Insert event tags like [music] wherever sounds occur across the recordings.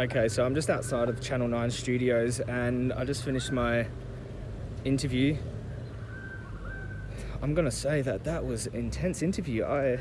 Okay, so I'm just outside of Channel 9 studios and I just finished my interview. I'm gonna say that that was intense interview. I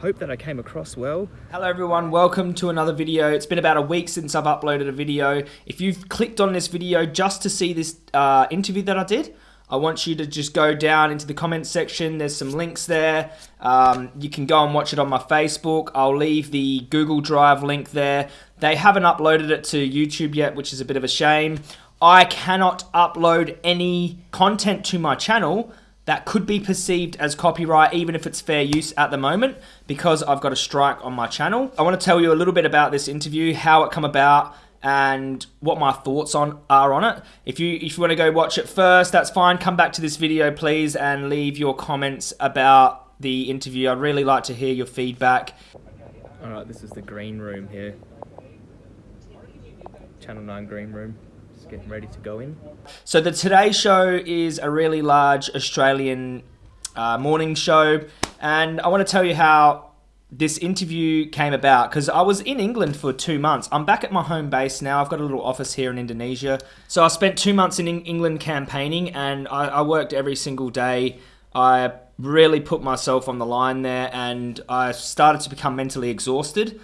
hope that I came across well. Hello everyone, welcome to another video. It's been about a week since I've uploaded a video. If you've clicked on this video just to see this uh, interview that I did, I want you to just go down into the comments section. There's some links there. Um, you can go and watch it on my Facebook. I'll leave the Google Drive link there. They haven't uploaded it to YouTube yet, which is a bit of a shame. I cannot upload any content to my channel that could be perceived as copyright, even if it's fair use at the moment, because I've got a strike on my channel. I want to tell you a little bit about this interview, how it come about, and what my thoughts on are on it. If you if you want to go watch it first, that's fine. Come back to this video, please, and leave your comments about the interview. I'd really like to hear your feedback. All right, this is the green room here. Channel 9 green room. Just getting ready to go in. So the Today Show is a really large Australian uh, morning show, and I want to tell you how this interview came about because I was in England for two months. I'm back at my home base now. I've got a little office here in Indonesia. So I spent two months in England campaigning and I, I worked every single day. I really put myself on the line there and I started to become mentally exhausted.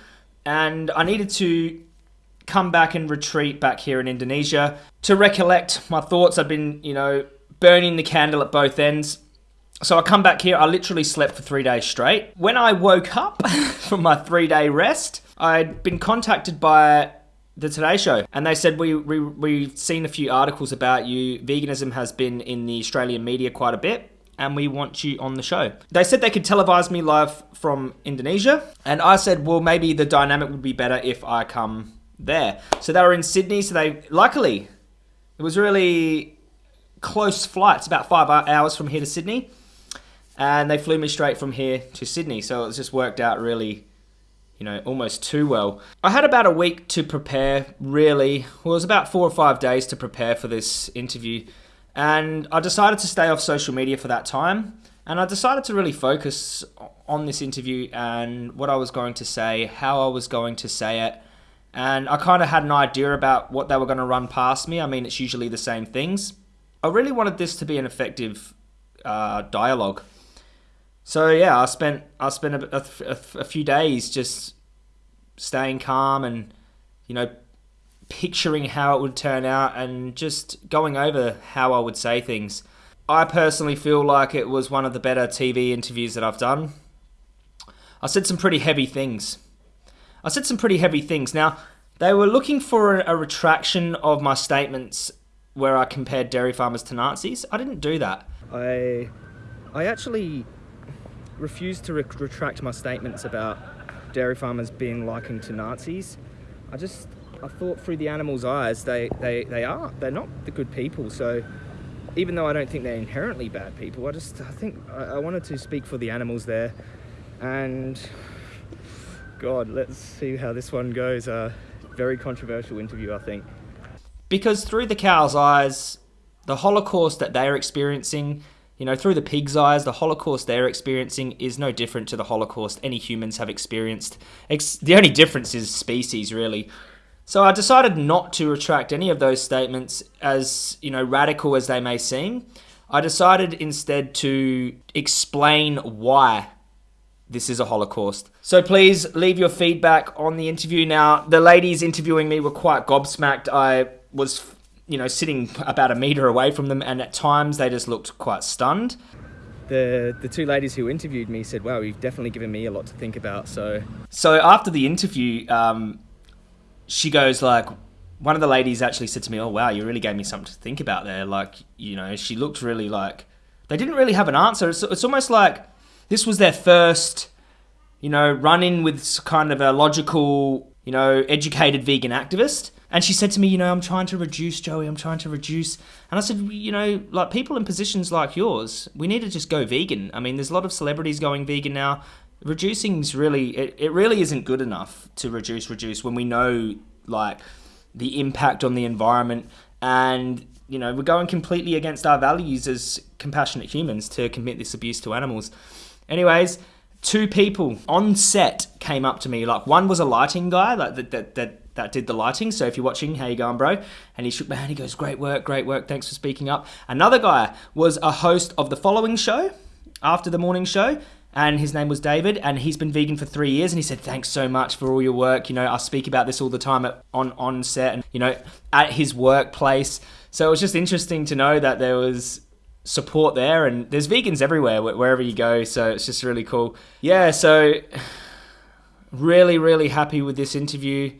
And I needed to come back and retreat back here in Indonesia to recollect my thoughts. I've been, you know, burning the candle at both ends so I come back here, I literally slept for three days straight. When I woke up [laughs] from my three day rest, I'd been contacted by the Today Show, and they said we, we we've seen a few articles about you. Veganism has been in the Australian media quite a bit, and we want you on the show. They said they could televise me live from Indonesia, and I said, well, maybe the dynamic would be better if I come there. So they were in Sydney, so they luckily it was really close flights, about five hours from here to Sydney and they flew me straight from here to Sydney. So it just worked out really, you know, almost too well. I had about a week to prepare, really. Well, it was about four or five days to prepare for this interview. And I decided to stay off social media for that time. And I decided to really focus on this interview and what I was going to say, how I was going to say it. And I kind of had an idea about what they were going to run past me. I mean, it's usually the same things. I really wanted this to be an effective uh, dialogue. So yeah, I spent I spent a, a, a few days just staying calm and you know picturing how it would turn out and just going over how I would say things. I personally feel like it was one of the better TV interviews that I've done. I said some pretty heavy things. I said some pretty heavy things. Now, they were looking for a, a retraction of my statements where I compared dairy farmers to Nazis. I didn't do that. I I actually refused to re retract my statements about dairy farmers being likened to Nazis. I just, I thought through the animals' eyes, they, they, they are. They're not the good people. So even though I don't think they're inherently bad people, I just, I think I, I wanted to speak for the animals there. And God, let's see how this one goes. Uh, very controversial interview, I think. Because through the cow's eyes, the Holocaust that they are experiencing you know, through the pig's eyes, the Holocaust they're experiencing is no different to the Holocaust any humans have experienced. the only difference is species, really. So I decided not to retract any of those statements, as you know, radical as they may seem. I decided instead to explain why this is a Holocaust. So please leave your feedback on the interview. Now, the ladies interviewing me were quite gobsmacked. I was you know, sitting about a meter away from them, and at times they just looked quite stunned. The the two ladies who interviewed me said, "Wow, you've definitely given me a lot to think about." So, so after the interview, um, she goes like, one of the ladies actually said to me, "Oh wow, you really gave me something to think about there." Like, you know, she looked really like they didn't really have an answer. It's, it's almost like this was their first, you know, run in with kind of a logical, you know, educated vegan activist and she said to me, you know, I'm trying to reduce, Joey, I'm trying to reduce. And I said, you know, like people in positions like yours, we need to just go vegan. I mean, there's a lot of celebrities going vegan now. Reducing's really, it, it really isn't good enough to reduce, reduce when we know, like, the impact on the environment and you know we're going completely against our values as compassionate humans to commit this abuse to animals anyways two people on set came up to me like one was a lighting guy like that that, that that did the lighting. So if you're watching, how you going, bro? And he shook my hand. He goes, "Great work, great work. Thanks for speaking up." Another guy was a host of the following show after the morning show. And his name was David, and he's been vegan for three years. And he said, "Thanks so much for all your work. You know, I speak about this all the time at, on on set, and you know, at his workplace. So it was just interesting to know that there was support there, and there's vegans everywhere wherever you go. So it's just really cool. Yeah. So [sighs] really, really happy with this interview.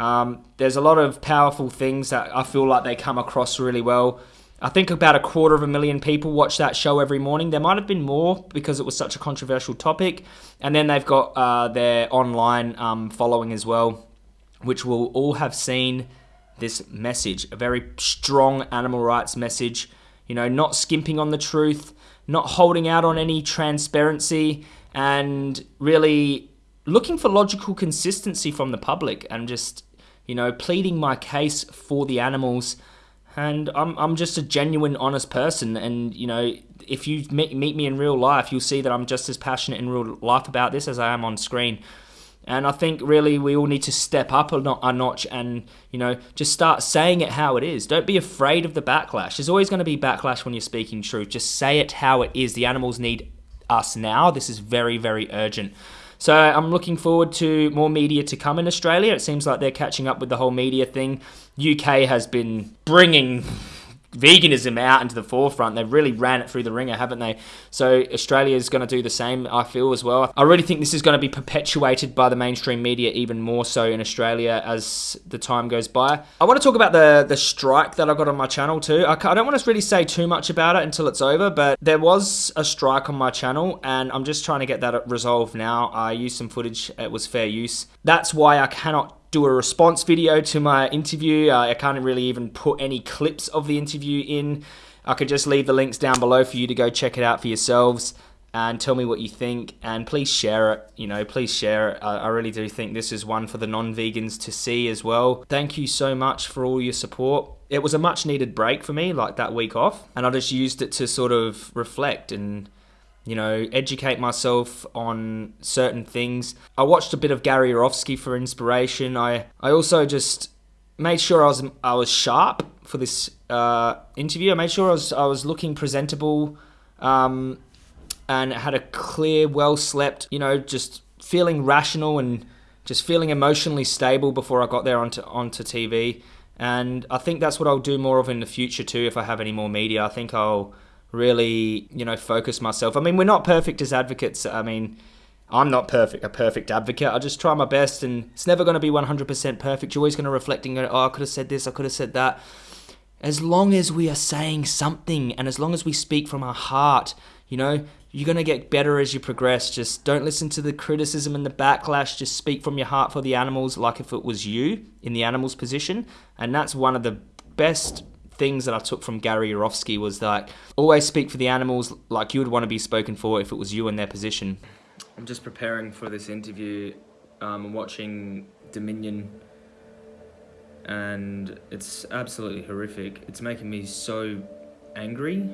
Um, there's a lot of powerful things that I feel like they come across really well. I think about a quarter of a million people watch that show every morning. There might have been more because it was such a controversial topic. And then they've got uh, their online um, following as well, which will all have seen this message a very strong animal rights message. You know, not skimping on the truth, not holding out on any transparency, and really looking for logical consistency from the public and just, you know, pleading my case for the animals and I'm I'm just a genuine, honest person. And you know, if you meet, meet me in real life, you'll see that I'm just as passionate in real life about this as I am on screen. And I think really we all need to step up a, notch and, you know, just start saying it how it is. Don't be afraid of the backlash. There's always going to be backlash when you're speaking truth. Just say it how it is. The animals need us now. This is very, very urgent. So I'm looking forward to more media to come in Australia. It seems like they're catching up with the whole media thing. UK has been bringing veganism out into the forefront. They've really ran it through the ringer, haven't they? So Australia is going to do the same, I feel, as well. I really think this is going to be perpetuated by the mainstream media even more so in Australia as the time goes by. I want to talk about the, the strike that I got on my channel too. I, I don't want to really say too much about it until it's over, but there was a strike on my channel and I'm just trying to get that resolved now. I used some footage, it was fair use. That's why I cannot do a response video to my interview. Uh, I can't really even put any clips of the interview in. I could just leave the links down below for you to go check it out for yourselves and tell me what you think and please share it you know please share it i really do think this is one for the non-vegans to see as well thank you so much for all your support it was a much needed break for me like that week off and i just used it to sort of reflect and you know, educate myself on certain things. I watched a bit of Gary Yourofsky for inspiration. I, I also just made sure I was I was sharp for this uh, interview. I made sure I was I was looking presentable, um, and had a clear, well slept. You know, just feeling rational and just feeling emotionally stable before I got there onto onto TV. And I think that's what I'll do more of in the future too. If I have any more media, I think I'll really, you know, focus myself. I mean, we're not perfect as advocates. I mean, I'm not perfect, a perfect advocate. I just try my best, and it's never going to be 100% perfect. You're always going to reflect and go, oh, I could have said this, I could have said that. As long as we are saying something, and as long as we speak from our heart, you know, you're going to get better as you progress. Just don't listen to the criticism and the backlash. Just speak from your heart for the animals, like if it was you in the animal's position. And that's one of the best things that I took from Gary Yourofsky was like always speak for the animals like you would want to be spoken for if it was you in their position. I'm just preparing for this interview. Um, I'm watching Dominion and it's absolutely horrific. It's making me so angry.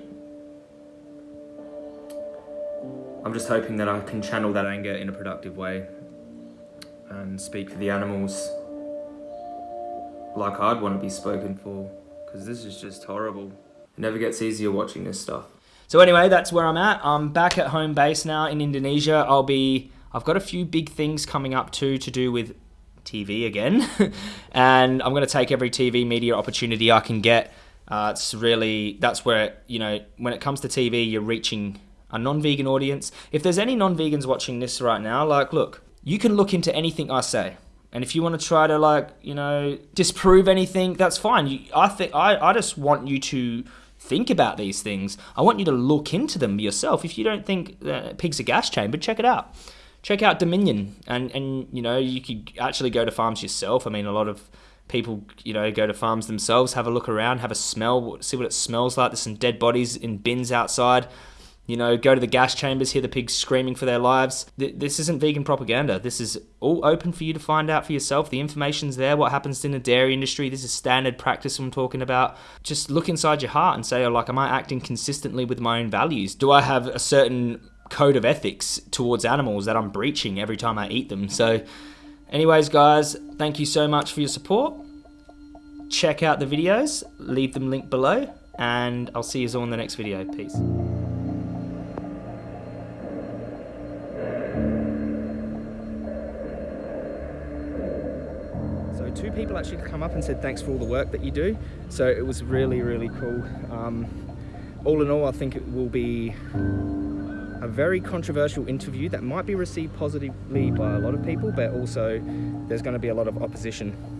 I'm just hoping that I can channel that anger in a productive way and speak for the animals like I'd want to be spoken for because this is just horrible. It never gets easier watching this stuff. So anyway, that's where I'm at. I'm back at home base now in Indonesia. I'll be, I've got a few big things coming up too to do with TV again. [laughs] and I'm going to take every TV media opportunity I can get. Uh, it's really, that's where, you know, when it comes to TV, you're reaching a non-vegan audience. If there's any non-vegans watching this right now, like, look, you can look into anything I say. And if you want to try to like, you know, disprove anything, that's fine. You, I think I, I just want you to think about these things. I want you to look into them yourself. If you don't think uh, pigs are gas chambered, check it out. Check out Dominion, and and you know you could actually go to farms yourself. I mean, a lot of people, you know, go to farms themselves, have a look around, have a smell, see what it smells like. There's some dead bodies in bins outside. You know, go to the gas chambers, hear the pigs screaming for their lives. This isn't vegan propaganda. This is all open for you to find out for yourself. The information's there. What happens in the dairy industry? This is standard practice I'm talking about. Just look inside your heart and say, oh, like, am I acting consistently with my own values? Do I have a certain code of ethics towards animals that I'm breaching every time I eat them? So, Anyways, guys, thank you so much for your support. Check out the videos, leave them linked below, and I'll see you all in the next video. Peace. People actually come up and said thanks for all the work that you do. So it was really, really cool. Um, all in all, I think it will be a very controversial interview that might be received positively by a lot of people, but also there's going to be a lot of opposition